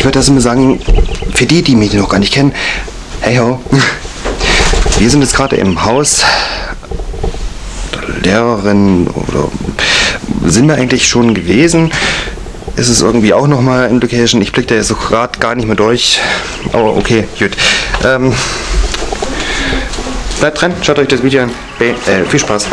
ich würde das immer sagen, für die, die mich noch gar nicht kennen, hey ho, wir sind jetzt gerade im Haus der Lehrerin oder sind wir eigentlich schon gewesen? Ist es irgendwie auch nochmal in Location? Ich blicke da jetzt so gerade gar nicht mehr durch. Aber okay, gut. Ähm, bleibt dran, schaut euch das Video an. Be äh, viel Spaß.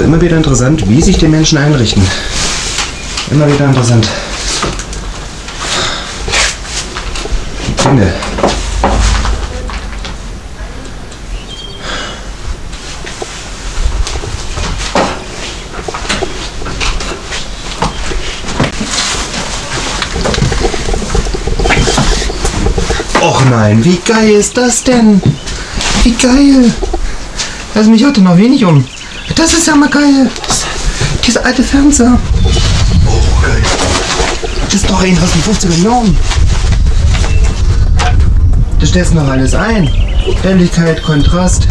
Doch immer wieder interessant, wie sich die Menschen einrichten. Immer wieder interessant. Dinge. Och nein, wie geil ist das denn? Wie geil! Also mich hatte noch wenig um. Das ist ja mal geil. Dieser alte Fernseher. Oh, geil. Das ist doch ein aus den 50er Jahren. Da stellst du noch alles ein. Helligkeit, Kontrast,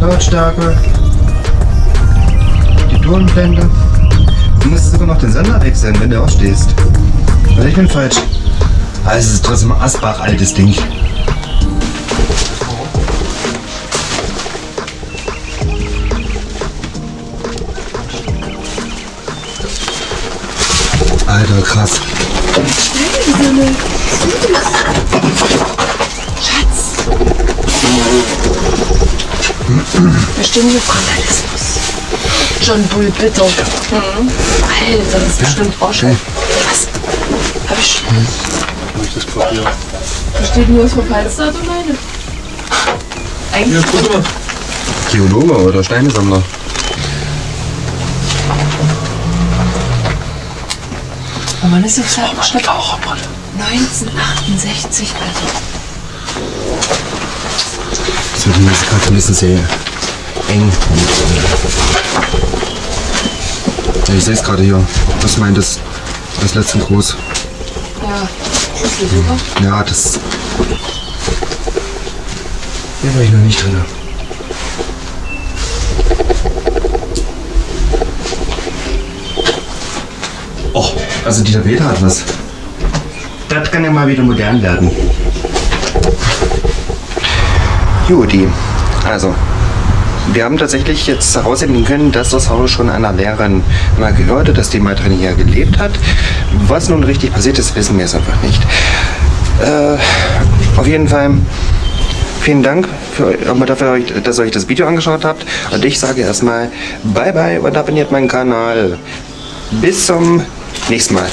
Lautstärke, die Tonblende. Du musst sogar noch den Sender wechseln, wenn du aufstehst. Oder ich bin falsch. Aber es ist trotzdem ein Asbach altes Ding. Alter, krass. Wir stehen hier Vandalismus. John Bull, bitte. Mhm. Alter, das ist bestimmt Rauschen. Was? Hab ich. Das Papier. Da steht nur das Verfallsdatum meine. Eigentlich. guck mal. Geologe oder Steinesammler? Oh Mann, ist das halt Schnitt 1968, Alter. Das wird mir jetzt gerade ein bisschen sehr eng. Ja, ich sehe es gerade hier. Was meint das? Das letzte Groß. Ja, das ist super. Ja, das. Hier war ich noch nicht drin. Oh, also dieser Peter hat was. Das kann ja mal wieder modern werden. Juti, also wir haben tatsächlich jetzt herausfinden können, dass das Haus schon einer Lehrerin mal gehörte, dass die mal drin hier gelebt hat. Was nun richtig passiert ist, wissen wir es einfach nicht. Äh, auf jeden Fall vielen Dank für, dafür, dass ihr euch das Video angeschaut habt. Und ich sage erstmal Bye Bye und abonniert meinen Kanal. Bis zum nächsten Mal.